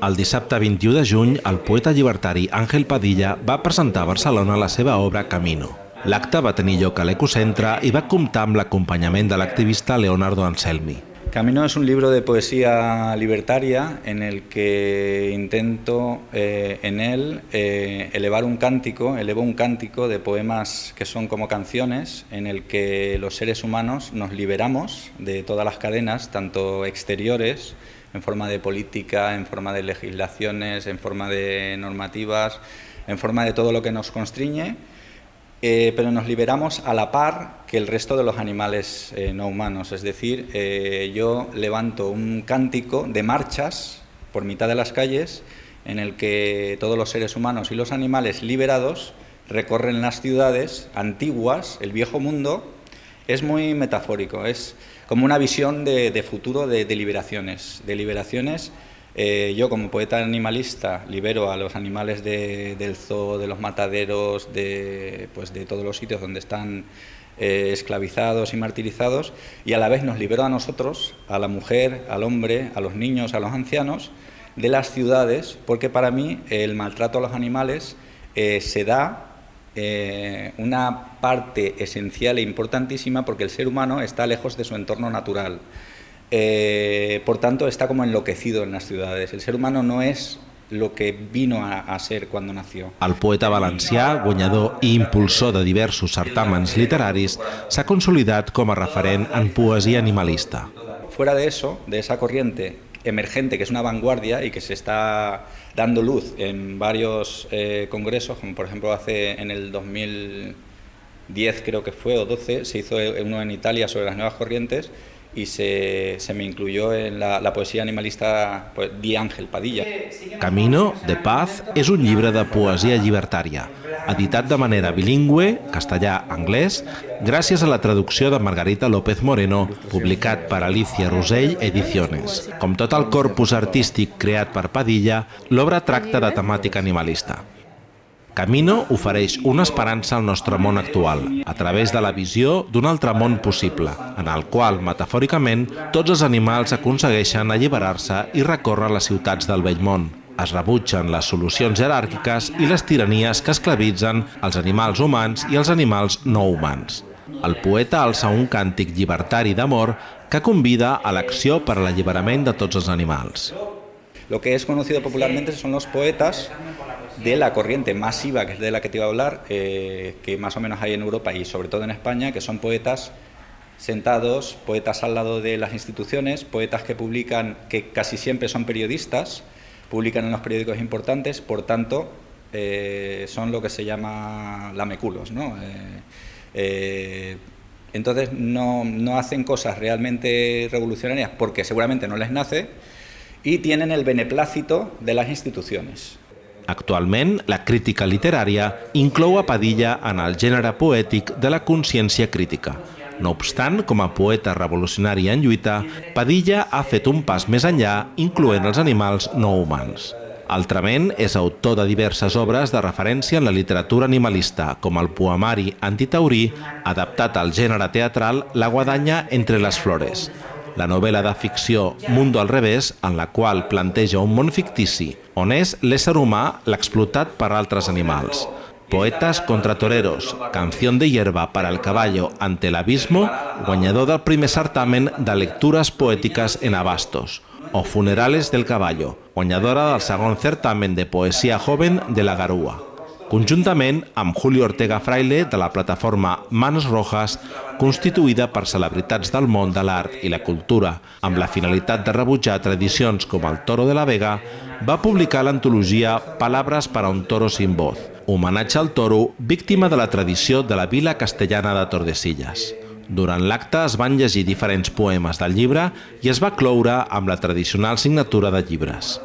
El dissabte 21 de juny, el poeta llibertari Àngel Padilla va presentar a Barcelona la seva obra Camino. L'acte va tenir lloc a l'Ecocentre i va comptar amb l'acompanyament de l'activista Leonardo Anselmi. Camino es un libro de poesía libertaria en el que intento eh, en él eh, elevar un cántico, elevo un cántico de poemas que son como canciones en el que los seres humanos nos liberamos de todas las cadenas, tanto exteriores, en forma de política, en forma de legislaciones, en forma de normativas, en forma de todo lo que nos constriñe, eh, pero nos liberamos a la par que el resto de los animales eh, no humanos. Es decir, eh, yo levanto un cántico de marchas por mitad de las calles en el que todos los seres humanos y los animales liberados recorren las ciudades antiguas, el viejo mundo. Es muy metafórico, es como una visión de, futuro de, de liberaciones, de liberaciones. Eh, yo como poeta animalista libero a los animales del zoo, de los mataderos, de, pues todos los sitios donde están eh, esclavizados y martirizados y a la vez nos libero a nosotros, a la mujer, al hombre, a los niños, a los ancianos, de las ciudades, porque para mí el maltrato a los animales eh, se da una parte esencial e importantísima porque el ser humano está lejos de su entorno natural. Eh, por tanto, está como enloquecido en las ciudades. El ser humano no es lo que vino a, a ser cuando nació. El poeta valencià, guanyador i impulsor de diversos certàmens literaris, s'ha consolidat com a referent en poesia animalista. Fuera de eso, de esa corriente emergente, que es una vanguardia y que se está dando luz en varios eh, congresos, como por ejemplo hace en el 2010 creo que fue, o 12, se hizo uno en Italia sobre las nuevas corrientes, y se, se me incluyó en la, la poesia animalista pues, Di Àngel Padilla. Camino, de Paz, és un llibre de poesia llibertària, editat de manera bilingüe, castellà-anglès, gràcies a la traducció de Margarita López Moreno, publicat per Alicia Rosell Ediciones. Com tot el corpus artístic creat per Padilla, l'obra tracta de temàtica animalista. Camino ofereix una esperança al nostre món actual, a través de la visió d'un altre món possible, en el qual, metafòricament, tots els animals aconsegueixen alliberar-se i recórrer les ciutats del vell món. Es rebutgen les solucions jeràrquiques i les tiranies que esclavitzen els animals humans i els animals no humans. El poeta alça un càntic llibertari d'amor que convida a l'acció per a l'alliberament de tots els animals. Lo que es conocido popularmente son los poetas de la corriente masiva, que es de la que te iba a hablar, eh, que más o menos hay en Europa y sobre todo en España, que son poetas sentados, poetas al lado de las instituciones, poetas que publican, que casi siempre son periodistas, publican en los periódicos importantes, por tanto, eh, son lo que se llama lameculos, ¿no? Eh, entonces no, no hacen cosas realmente revolucionarias porque seguramente no les nace y tienen el beneplácito de las instituciones. Actualment, la crítica literària inclou a Padilla en el gènere poètic de la consciència crítica. No obstant, com a poeta revolucionari en lluita, Padilla ha fet un pas més enllà, incloent els animals no humans. Altrament, és autor de diverses obres de referència en la literatura animalista, com el poemari antitaurí, adaptat al gènere teatral La guadanya entre les flores, la novel·la de ficció Mundo al revés, en la qual planteja un món fictici, on és l'ésser humà l'explotat per altres animals. Poetas contra toreros, Canción de hierba para el caballo ante el abismo, guanyador del primer certamen de lectures poètiques en abastos, o Funerales del caballo, guanyadora del segon certamen de poesia joven de la Garúa conjuntament amb Julio Ortega Fraile de la plataforma Manos Rojas, constituïda per celebritats del món de l'art i la cultura, amb la finalitat de rebutjar tradicions com el Toro de la Vega, va publicar l'antologia Palabras para un toro sin voz, homenatge al toro víctima de la tradició de la vila castellana de Tordesillas. Durant l'acte es van llegir diferents poemes del llibre i es va cloure amb la tradicional signatura de llibres.